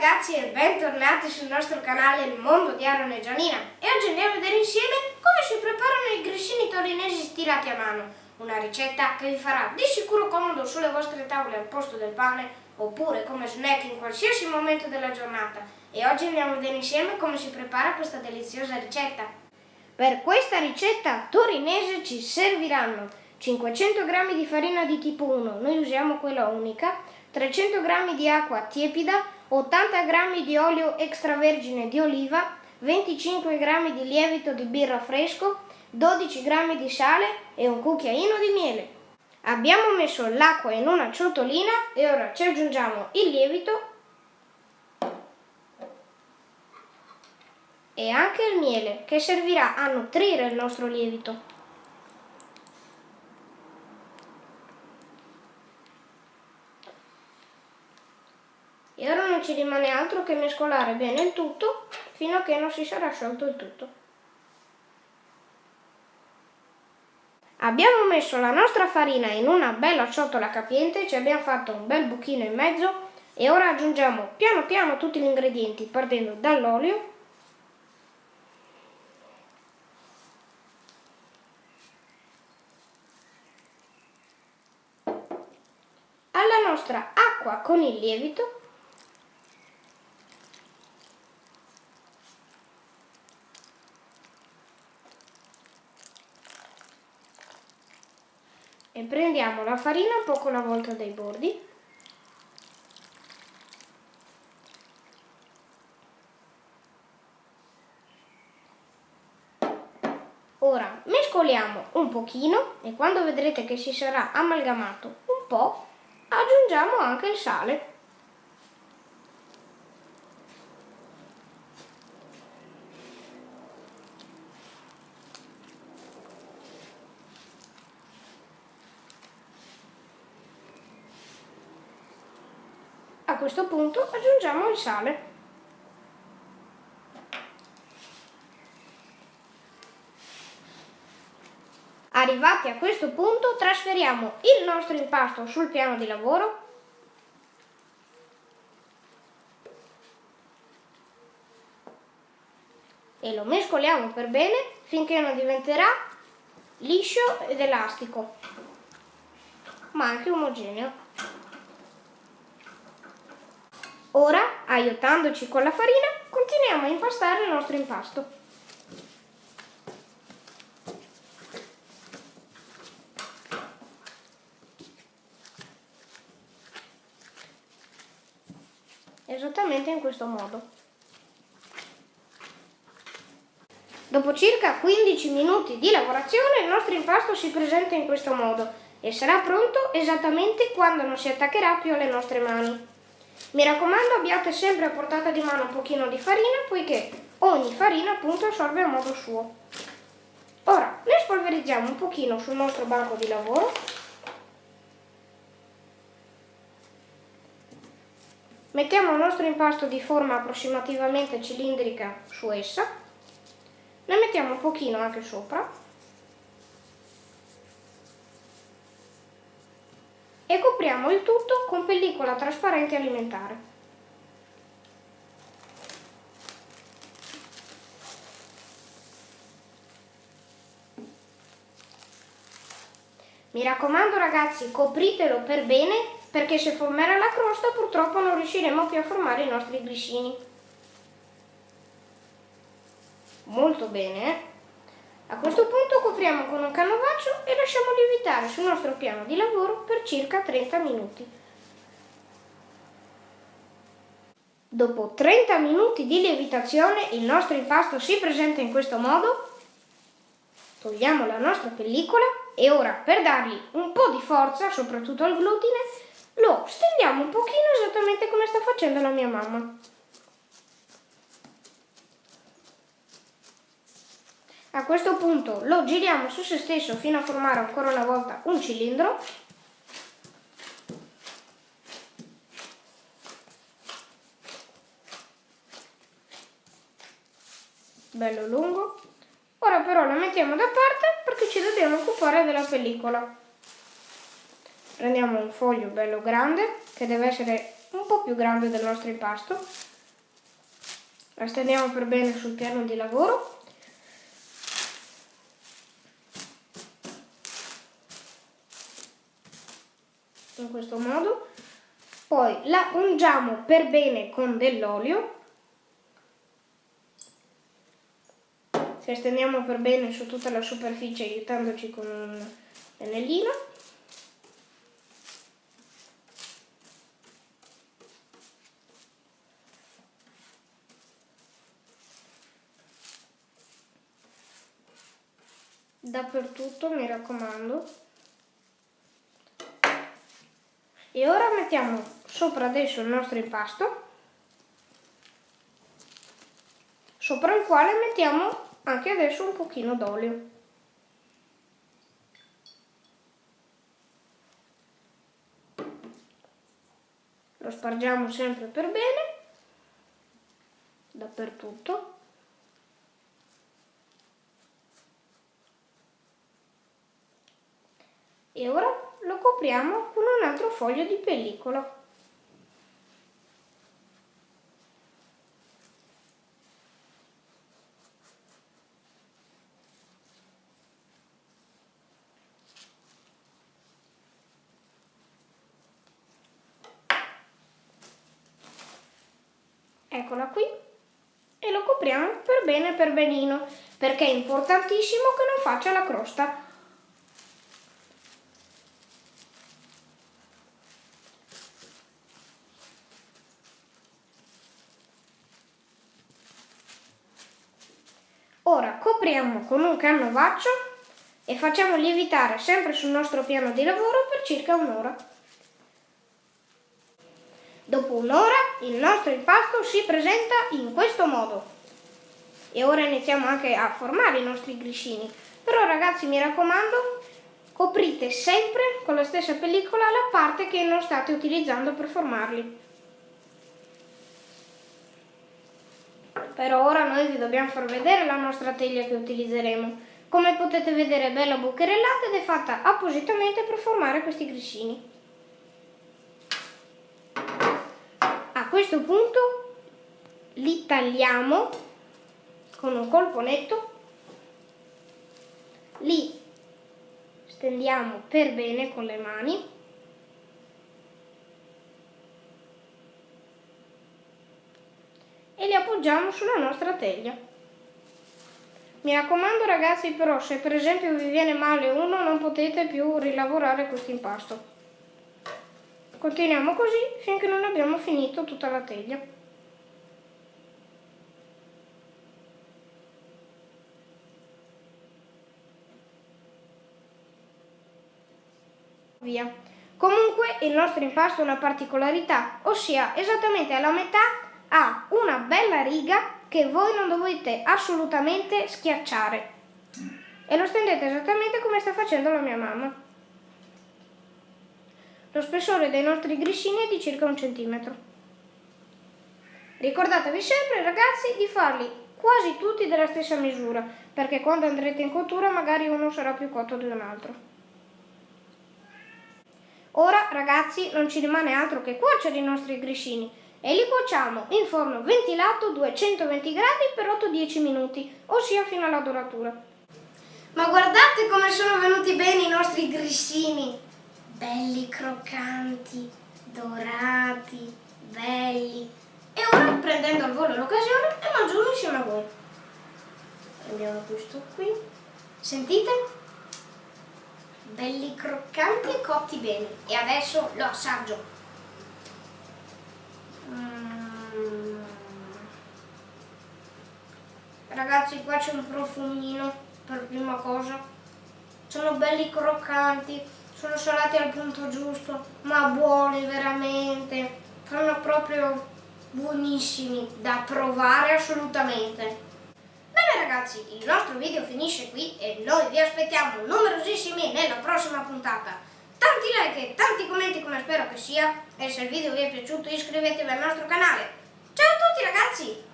ragazzi e bentornati sul nostro canale Il Mondo di Aaron e Gianina e oggi andiamo a vedere insieme come si preparano i grissini torinesi stirati a mano. Una ricetta che vi farà di sicuro comodo sulle vostre tavole al posto del pane oppure come snack in qualsiasi momento della giornata. E oggi andiamo a vedere insieme come si prepara questa deliziosa ricetta. Per questa ricetta torinese ci serviranno 500 g di farina di tipo 1, noi usiamo quella unica, 300 g di acqua tiepida, 80 g di olio extravergine di oliva, 25 g di lievito di birra fresco, 12 g di sale e un cucchiaino di miele. Abbiamo messo l'acqua in una ciotolina e ora ci aggiungiamo il lievito e anche il miele che servirà a nutrire il nostro lievito. E ora non ci rimane altro che mescolare bene il tutto fino a che non si sarà sciolto il tutto. Abbiamo messo la nostra farina in una bella ciotola capiente, ci abbiamo fatto un bel buchino in mezzo e ora aggiungiamo piano piano tutti gli ingredienti partendo dall'olio alla nostra acqua con il lievito e prendiamo la farina poco alla volta dai bordi Ora mescoliamo un pochino e quando vedrete che si sarà amalgamato un po' aggiungiamo anche il sale. Questo punto aggiungiamo il sale. Arrivati a questo punto trasferiamo il nostro impasto sul piano di lavoro e lo mescoliamo per bene finché non diventerà liscio ed elastico ma anche omogeneo. Ora, aiutandoci con la farina, continuiamo a impastare il nostro impasto. Esattamente in questo modo. Dopo circa 15 minuti di lavorazione il nostro impasto si presenta in questo modo e sarà pronto esattamente quando non si attaccherà più alle nostre mani. Mi raccomando abbiate sempre a portata di mano un pochino di farina poiché ogni farina appunto assorbe a modo suo. Ora ne spolverizziamo un pochino sul nostro banco di lavoro. Mettiamo il nostro impasto di forma approssimativamente cilindrica su essa. Ne mettiamo un pochino anche sopra e copriamo il tutto con pellicola trasparente alimentare. Mi raccomando ragazzi, copritelo per bene perché se formerà la crosta purtroppo non riusciremo più a formare i nostri grissini. Molto bene, eh? A questo punto copriamo con un canovaccio e lasciamo lievitare sul nostro piano di lavoro per circa 30 minuti. Dopo 30 minuti di lievitazione il nostro impasto si presenta in questo modo. Togliamo la nostra pellicola e ora per dargli un po' di forza, soprattutto al glutine, lo stendiamo un pochino esattamente come sta facendo la mia mamma. A questo punto lo giriamo su se stesso fino a formare ancora una volta un cilindro. Bello lungo. Ora però lo mettiamo da parte perché ci dobbiamo occupare della pellicola. Prendiamo un foglio bello grande, che deve essere un po' più grande del nostro impasto, la stendiamo per bene sul piano di lavoro in questo modo. Poi la ungiamo per bene con dell'olio. Ci stendiamo per bene su tutta la superficie aiutandoci con un pennellino. Dappertutto mi raccomando e ora mettiamo sopra adesso il nostro impasto sopra il quale mettiamo anche adesso un pochino d'olio. Lo spargiamo sempre per bene dappertutto. E ora lo copriamo con un altro foglio di pellicola. Eccola qui. E lo copriamo per bene per benino perché è importantissimo che non faccia la crosta Ora copriamo con un canovaccio e facciamo lievitare sempre sul nostro piano di lavoro per circa un'ora. Dopo un'ora il nostro impasto si presenta in questo modo. E ora iniziamo anche a formare i nostri griscini. Però ragazzi mi raccomando, coprite sempre con la stessa pellicola la parte che non state utilizzando per formarli. Però ora noi vi dobbiamo far vedere la nostra teglia che utilizzeremo. Come potete vedere è bella bucherellata ed è fatta appositamente per formare questi griscini. questo punto li tagliamo con un colpo netto, li stendiamo per bene con le mani e li appoggiamo sulla nostra teglia. Mi raccomando ragazzi però se per esempio vi viene male uno non potete più rilavorare questo impasto. Continuiamo così finché non abbiamo finito tutta la teglia. Via. Comunque il nostro impasto ha una particolarità, ossia esattamente alla metà ha una bella riga che voi non dovete assolutamente schiacciare. E lo stendete esattamente come sta facendo la mia mamma. Lo spessore dei nostri grissini è di circa un centimetro. Ricordatevi sempre ragazzi di farli quasi tutti della stessa misura, perché quando andrete in cottura magari uno sarà più cotto di un altro. Ora ragazzi non ci rimane altro che cuocere i nostri grissini e li cuociamo in forno ventilato 220 gradi per 8-10 minuti, ossia fino alla doratura. Ma guardate come sono venuti bene i nostri grissini! belli croccanti, dorati, belli. E ora prendendo al volo l'occasione e mangio uno insieme a voi. Prendiamo questo qui. Sentite? Belli croccanti e cotti bene. E adesso lo assaggio. Mm. Ragazzi qua c'è un profumino per prima cosa. Sono belli croccanti sono salati al punto giusto, ma buoni veramente, sono proprio buonissimi da provare assolutamente. Bene ragazzi, il nostro video finisce qui e noi vi aspettiamo numerosissimi nella prossima puntata. Tanti like e tanti commenti come spero che sia e se il video vi è piaciuto iscrivetevi al nostro canale. Ciao a tutti ragazzi!